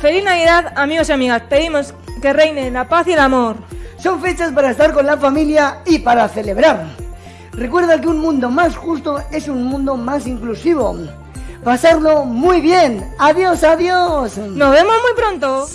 Feliz Navidad, amigos y amigas. Pedimos que reine la paz y el amor. Son fechas para estar con la familia y para celebrar. Recuerda que un mundo más justo es un mundo más inclusivo. Pasarlo muy bien. Adiós, adiós. Nos vemos muy pronto.